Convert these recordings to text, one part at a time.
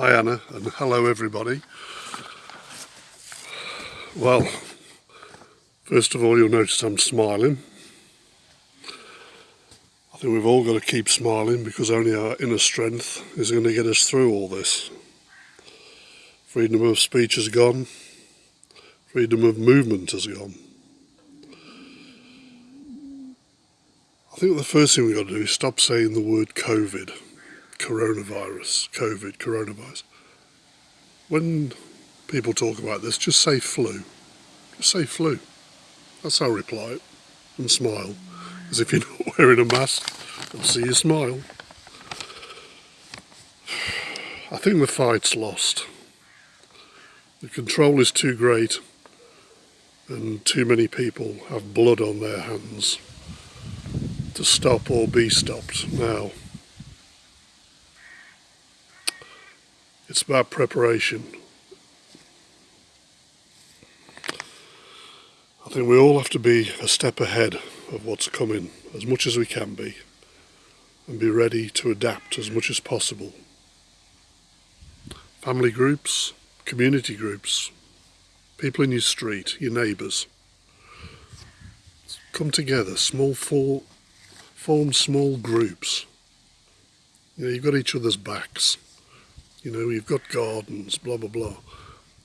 Hi Anna and hello everybody. Well, first of all you'll notice I'm smiling. I think we've all got to keep smiling because only our inner strength is going to get us through all this. Freedom of speech has gone, freedom of movement has gone. I think the first thing we've got to do is stop saying the word COVID coronavirus, COVID, coronavirus. When people talk about this, just say flu. Just say flu. That's how I reply it. And smile. As if you're not wearing a mask. I'll see you smile. I think the fight's lost. The control is too great and too many people have blood on their hands to stop or be stopped now. It's about preparation. I think we all have to be a step ahead of what's coming as much as we can be and be ready to adapt as much as possible. Family groups, community groups, people in your street, your neighbours. Come together, small form small groups. You know, you've got each other's backs. You know, you've got gardens, blah, blah, blah.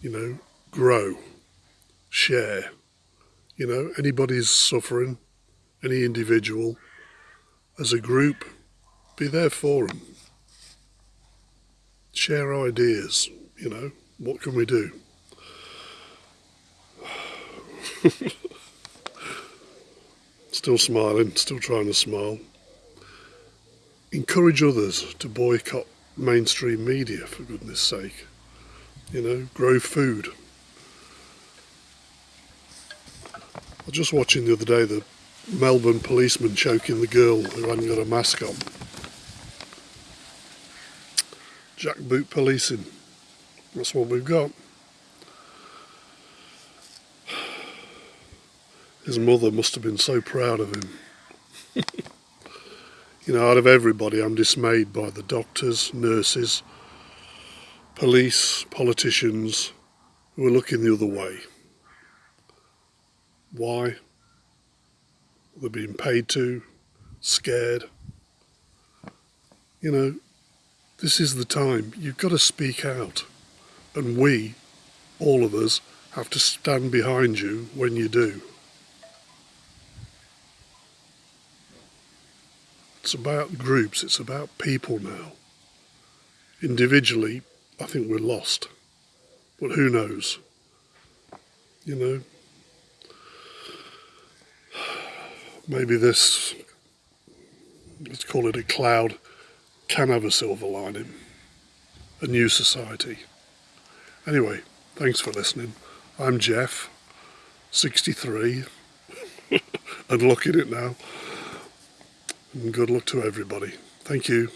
You know, grow, share. You know, anybody's suffering, any individual, as a group, be there for them. Share ideas, you know, what can we do? still smiling, still trying to smile. Encourage others to boycott mainstream media, for goodness sake. You know, grow food. I was just watching the other day the Melbourne policeman choking the girl who hadn't got a mask on. Jackboot policing. That's what we've got. His mother must have been so proud of him. You know, out of everybody, I'm dismayed by the doctors, nurses, police, politicians who are looking the other way. Why? They're being paid to, scared. You know, this is the time. You've got to speak out. And we, all of us, have to stand behind you when you do. It's about groups, it's about people now. Individually, I think we're lost. But who knows? You know? Maybe this, let's call it a cloud, can have a silver lining. A new society. Anyway, thanks for listening. I'm Jeff, 63, and looking it now. And good luck to everybody. Thank you.